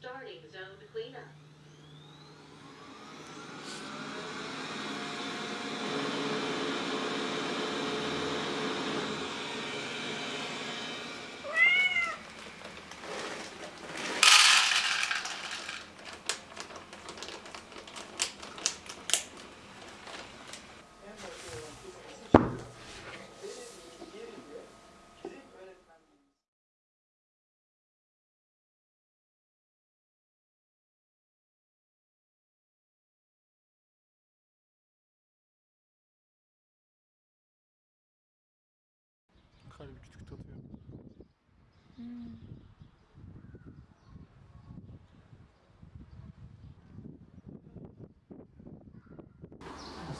Starting zone cleanup. 음. 아,